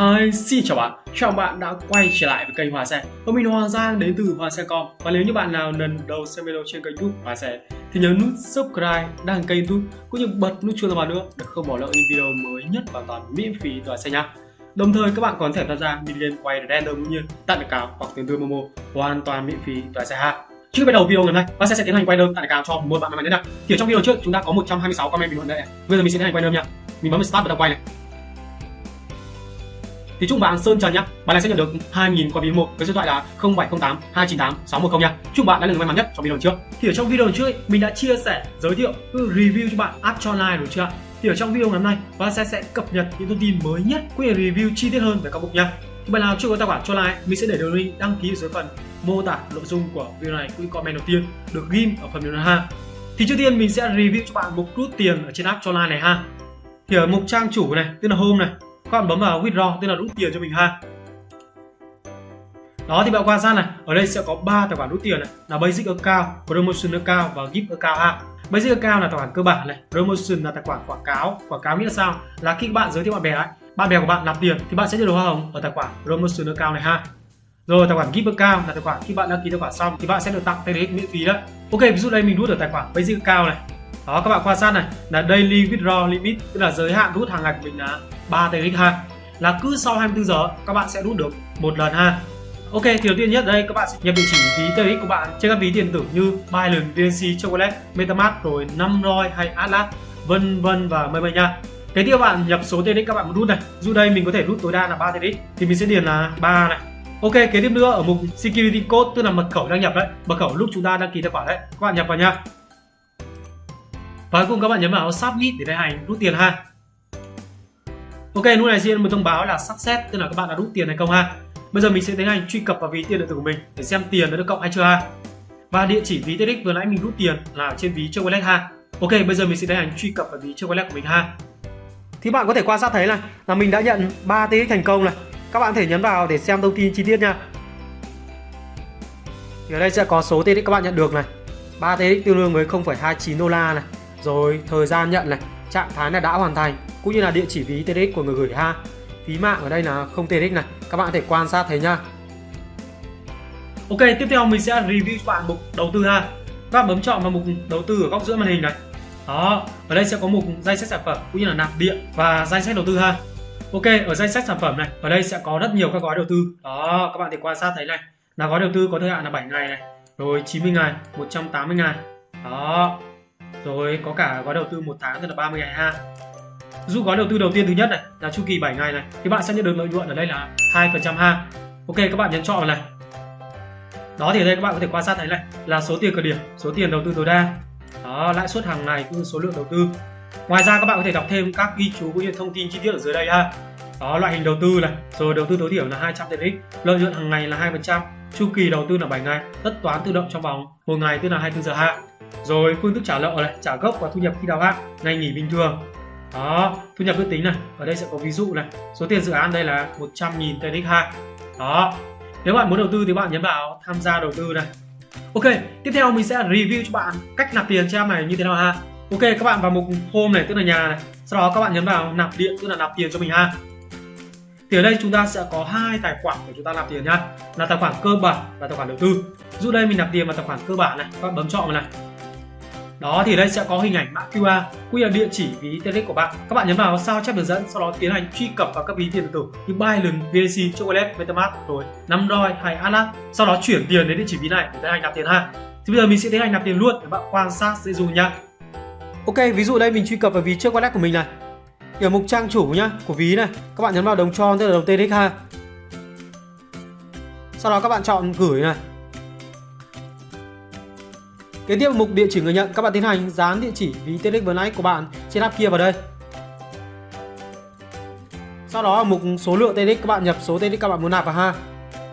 Hi, xin chào bạn, chào bạn đã quay trở lại với kênh Hòa Xe Và mình Hoàng Giang đến từ Hòa Xe Com. Và nếu như bạn nào lần đầu xem video trên kênh youtube Hòa Xe Thì nhớ nút subscribe, đăng kênh youtube Cũng như bật nút chuông thông báo nữa để không bỏ lỡ những video mới nhất hoàn toàn miễn phí từ Hòa Xe nha. Đồng thời các bạn còn thể tham gia mini game quay random cũng như tặng được cáo hoặc tiền tươi Momo hoàn toàn miễn phí từ Hòa Xe ha. Trước bắt đầu video ngày hôm nay, Hòa Xe sẽ tiến hành quay đơn tặng cáo cho một bạn may mắn nhất nào Thì ở trong video trước chúng ta có 126 comment bình luận đây Bây giờ mình sẽ tiến hành quay đơn nha. Mình bấm start bắt đầu quay này thì chúc bạn Sơn Trần nhá. Bạn này sẽ nhận được 2000 qua ví một với số điện thoại là 0708 298 610 nha. Chúc bạn đã là người may mắn nhất trong video trước. Thì ở trong video trước ấy, mình đã chia sẻ, giới thiệu, review cho bạn app cho online rồi chưa Thì ở trong video ngày hôm nay, bạn sẽ sẽ cập nhật những thông tin mới nhất cũng như review chi tiết hơn về các mục nha. Thì bạn nào chưa có tài khoản cho like, mình sẽ để đường link đăng ký dưới phần mô tả nội dung của video này cũng comment đầu tiên được ghim ở phần video ha. Thì trước tiên mình sẽ review cho bạn mục rút tiền ở trên app cho online này ha. Thì ở mục trang chủ này, tức là home này, các bạn bấm vào withdraw, tức là rút tiền cho mình ha. Đó, thì bạn quan sát này. Ở đây sẽ có 3 tài khoản rút tiền này. Là basic account, promotion account và gift account ha. Basic account là tài khoản cơ bản này. Promotion là tài khoản quảng cáo. Quảng cáo nghĩa là sao? Là khi bạn giới thiệu bạn bè ấy bạn bè của bạn nạp tiền thì bạn sẽ nhận được hoa hồng ở tài khoản promotion account này ha. Rồi, tài khoản gift account là tài khoản khi bạn đăng ký tài khoản xong thì bạn sẽ được tặng TRX miễn phí đấy ok, ví dụ đây mình rút ở tài khoản basic account này đó các bạn quan sát này là daily withdraw limit tức là giới hạn rút hàng ngày của mình là 3 tx ha là cứ sau 24 giờ các bạn sẽ rút được một lần ha Ok thì đầu tiên nhất đây các bạn sẽ nhập địa chỉ ví TX của bạn trên các ví điện tử như Binance, VNC, Chocolate, MetaMask rồi Namroi hay Atlas vân vân và mây mây nha. Kế tiếp các bạn nhập số TX các bạn muốn rút này. Dù đây mình có thể rút tối đa là 3 TX thì mình sẽ điền là 3 này. Ok kế tiếp nữa ở mục Security Code tức là mật khẩu đăng nhập đấy. Mật khẩu lúc chúng ta đăng ký tài khoản đấy. Các bạn nhập vào nha và cuối cùng các bạn nhấn vào submit để đại hành rút tiền ha. Ok lúc này sẽ một thông báo là success tức là các bạn đã rút tiền hay không ha. Bây giờ mình sẽ tiến hành truy cập vào ví tiền điện tử của mình để xem tiền đã được cộng hay chưa ha. Và địa chỉ ví TEDx vừa nãy mình rút tiền là ở trên ví chơi wallet ha. Ok bây giờ mình sẽ tiến hành truy cập vào ví chơi wallet của mình ha. Thì bạn có thể quan sát thấy này là mình đã nhận 3 TRX thành công này. Các bạn thể nhấn vào để xem thông tin chi tiết nha. Thì ở đây sẽ có số TRX các bạn nhận được này. 3 TRX tương đương với 0,29 đô la này rồi, thời gian nhận này, trạng thái là đã hoàn thành, cũng như là địa chỉ ví TRX của người gửi ha. Phí mạng ở đây là không TRX này, các bạn có thể quan sát thấy nhá. Ok, tiếp theo mình sẽ review cho bạn mục đầu tư ha. Các bạn bấm chọn vào mục đầu tư ở góc giữa màn hình này. Đó, ở đây sẽ có mục danh sách sản phẩm, cũng như là nạp điện và danh sách đầu tư ha. Ok, ở danh sách sản phẩm này, ở đây sẽ có rất nhiều các gói đầu tư. Đó, các bạn thể quan sát thấy này. Là gói đầu tư có thời hạn là 7 ngày này. Rồi 90 ngày 180 ngày. Đó rồi, có cả gói đầu tư một tháng tức là 30 ngày ha. Dụ gói đầu tư đầu tiên thứ nhất này, là chu kỳ 7 ngày này, thì bạn sẽ nhận được lợi nhuận ở đây là 2% ha. Ok, các bạn nhấn chọn này. Đó thì ở đây các bạn có thể quan sát thấy này, là số tiền khởi điểm, số tiền đầu tư tối đa. Đó, lãi suất hàng ngày cũng như số lượng đầu tư. Ngoài ra các bạn có thể đọc thêm các ghi chú cũng như thông tin chi tiết ở dưới đây ha. Đó, loại hình đầu tư này, rồi đầu tư tối thiểu là 200 tiền x lợi nhuận hàng ngày là 2% chu kỳ đầu tư là 7 ngày, tất toán tự động trong vòng một ngày tức là 24 giờ ha rồi, phương thức trả lợi này, trả gốc và thu nhập khi đáo hạn ngày nghỉ bình thường. Đó, thu nhập ước tính này, ở đây sẽ có ví dụ này. Số tiền dự án đây là 100.000 TRX ha đó, nếu bạn muốn đầu tư thì bạn nhấn vào tham gia đầu tư này. Ok, tiếp theo mình sẽ review cho bạn cách nạp tiền cho em này như thế nào ha. Ok, các bạn vào mục home này, tức là nhà này. Sau đó các bạn nhấn vào nạp điện, tức là nạp tiền cho mình ha. Thì ở đây chúng ta sẽ có hai tài khoản để chúng ta nạp tiền nhá là tài khoản cơ bản và tài khoản đầu tư. Dụ đây mình nạp tiền vào tài khoản cơ bản này, các bạn bấm chọn vào này đó thì đây sẽ có hình ảnh mã QR cũng như là địa chỉ ví TRX của bạn. Các bạn nhấn vào sao chép đường dẫn sau đó tiến hành truy cập vào các ví tiền điện tử như Binance, VNC, Chocolate, MetaMask rồi Namroi hay Atlas. Sau đó chuyển tiền đến địa chỉ ví này để tiến hành nạp tiền ha. Thì bây giờ mình sẽ tiến hành nạp tiền luôn để bạn quan sát dễ dùng nha. Ok ví dụ đây mình truy cập vào ví trước wallet của mình này. Ở mục trang chủ nhá của ví này các bạn nhấn vào đồng tròn tức là đồng TRX ha. Sau đó các bạn chọn gửi này. Kế tiếp mục địa chỉ người nhận, các bạn tiến hành dán địa chỉ ví TRX vừa nãy của bạn trên app kia vào đây. Sau đó ở mục số lượng TRX các bạn nhập số TRX các bạn muốn nạp vào ha.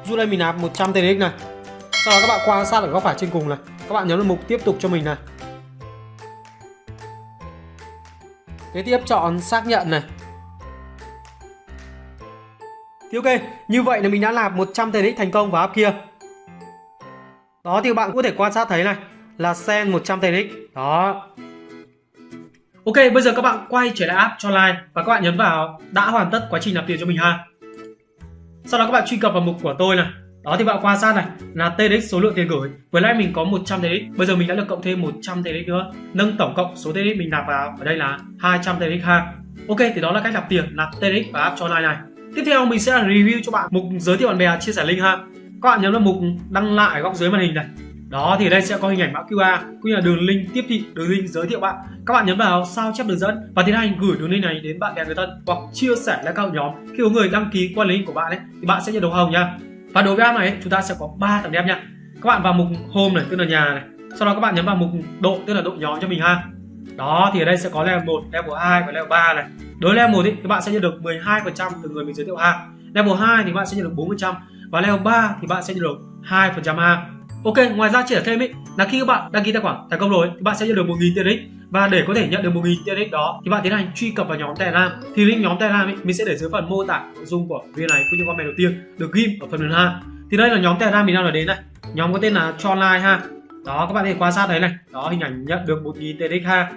Dù đây mình nạp 100 TRX này. Sau đó các bạn quan sát ở góc phải trên cùng này, các bạn nhấn vào mục tiếp tục cho mình này. Kế tiếp chọn xác nhận này. Thì ok, như vậy là mình đã nạp 100 TRX thành công vào app kia. Đó thì bạn có thể quan sát thấy này là sen 100 TRX đó. Ok, bây giờ các bạn quay trở lại app cho like và các bạn nhấn vào đã hoàn tất quá trình nạp tiền cho mình ha. Sau đó các bạn truy cập vào mục của tôi này. Đó thì bạn quan sát này, là TRX số lượng tiền gửi. Vừa nãy mình có 100 TRX bây giờ mình đã được cộng thêm 100 TRX nữa. Nâng tổng cộng số TRX mình nạp vào, ở đây là 200 TRX ha. Ok, thì đó là cách nạp tiền, nạp TRX và app cho like này. Tiếp theo mình sẽ review cho bạn mục giới thiệu bạn bè, chia sẻ link ha. Các bạn nhấn vào mục đăng lại ở góc dưới màn hình này đó thì đây sẽ có hình ảnh mã QR cũng như là đường link tiếp thị đường link giới thiệu bạn. Các bạn nhấn vào sao chép đường dẫn và tiến hành gửi đường link này đến bạn bè người thân hoặc chia sẻ lên các nhóm. Khi có người đăng ký qua link của bạn ấy thì bạn sẽ nhận được hồng nha. Và đối với app này chúng ta sẽ có 3 tầng đẹp nha. Các bạn vào mục home này tức là nhà này. Sau đó các bạn nhấn vào mục độ tức là độ nhóm cho mình ha. Đó thì ở đây sẽ có level 1, level 2 và level 3 này. Đối với level 1 thì bạn sẽ nhận được 12% từ người mình giới thiệu ha. Level 2 thì bạn sẽ nhận được 4% và level 3 thì bạn sẽ nhận được 2% ha. Ok, ngoài ra chia sẻ thêm ý là khi các bạn đăng ký tài khoản thành công rồi thì bạn sẽ nhận được 1.000 TRX và để có thể nhận được 1.000 TRX đó thì bạn tiến hành truy cập vào nhóm Telegram. Thì link nhóm Telegram ý, mình sẽ để dưới phần mô tả nội dung của video này cũng như comment đầu tiên được ghim ở phần mềm ha. Thì đây là nhóm Telegram mình đang nói đến này. Nhóm có tên là cho ha. Đó các bạn có thể quan sát đấy này. Đó hình ảnh nhận được 1.000 TRX ha.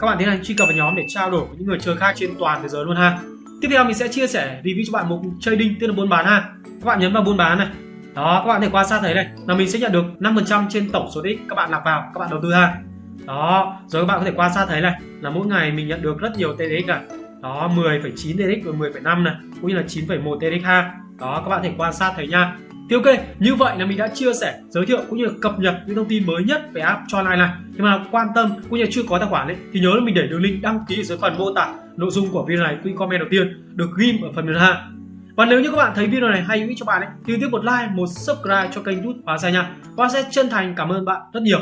Các bạn tiến hành truy cập vào nhóm để trao đổi với những người chơi khác trên toàn thế giới luôn ha. Tiếp theo mình sẽ chia sẻ review cho bạn một trading tức là buôn bán ha. Các bạn nhấn vào buôn bán này đó các bạn thể quan sát thấy này là mình sẽ nhận được 5% trên tổng số đích các bạn nạp vào các bạn đầu tư ha đó rồi các bạn có thể quan sát thấy này là mỗi ngày mình nhận được rất nhiều tdx này đó 10,9 TDX và 10,5 này cũng như là 9,1 tdx ha đó các bạn thể quan sát thấy nha thì ok, như vậy là mình đã chia sẻ, giới thiệu cũng như là cập nhật những thông tin mới nhất về app cho online này. Nhưng mà quan tâm cũng như là chưa có tài khoản ấy thì nhớ là mình để đường link đăng ký ở dưới phần mô tả nội dung của video này, cũng comment đầu tiên được ghim ở phần mềm ha. Và nếu như các bạn thấy video này hay hữu ích cho bạn ấy thì tiếp một like, một subscribe cho kênh YouTube và xe nha. Và sẽ chân thành cảm ơn bạn rất nhiều.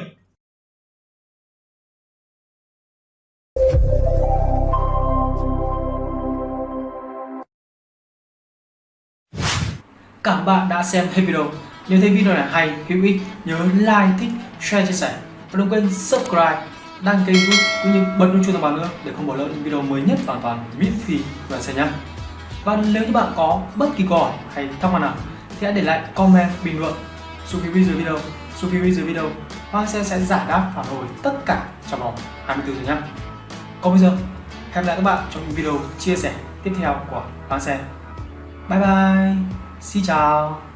Cảm bạn đã xem hết video. Nếu thấy video này hay, hữu ích, nhớ like, thích, share, chia sẻ và đừng quên subscribe, đăng kênh YouTube cũng như bật nút chuông thông báo nữa để không bỏ lỡ những video mới nhất hoàn toàn miễn phí và xem nhé. Và nếu như bạn có bất kỳ câu hỏi hay thắc mắc nào thì hãy để lại comment bình luận xuống phía dưới video xuống phía dưới video hoa sẽ sẽ giải đáp phản hồi tất cả trong vòng 24 giờ nhé. Còn bây giờ hẹn gặp lại các bạn trong những video chia sẻ tiếp theo của hoa Xe. Bye bye, xin chào.